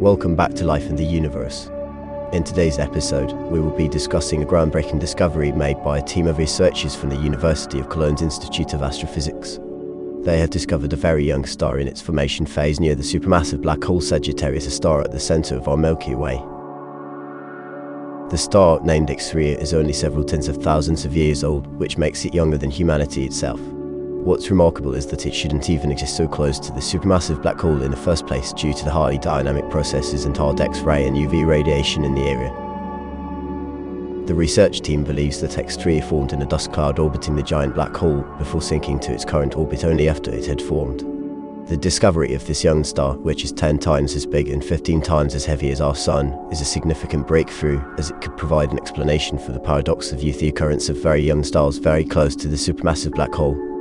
Welcome back to Life in the Universe. In today's episode, we will be discussing a groundbreaking discovery made by a team of researchers from the University of Cologne's Institute of Astrophysics. They have discovered a very young star in its formation phase near the supermassive black hole Sagittarius A* at the center of our Milky Way. The star, named X3, is only several tens of thousands of years old, which makes it younger than humanity itself. What's remarkable is that it shouldn't even exist so close to the supermassive black hole in the first place due to the highly dynamic processes and hard X-ray and UV radiation in the area. The research team believes that X3 formed in a dust cloud orbiting the giant black hole before sinking to its current orbit only after it had formed. The discovery of this young star, which is 10 times as big and 15 times as heavy as our Sun, is a significant breakthrough as it could provide an explanation for the paradox of youth the occurrence of very young stars very close to the supermassive black hole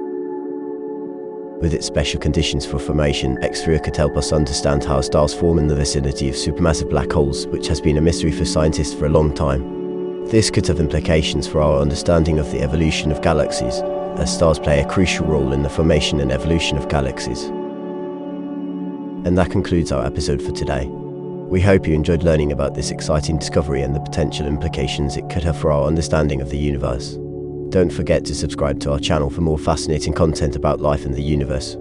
with its special conditions for formation, X3 could help us understand how stars form in the vicinity of supermassive black holes, which has been a mystery for scientists for a long time. This could have implications for our understanding of the evolution of galaxies, as stars play a crucial role in the formation and evolution of galaxies. And that concludes our episode for today. We hope you enjoyed learning about this exciting discovery and the potential implications it could have for our understanding of the universe. Don't forget to subscribe to our channel for more fascinating content about life in the universe.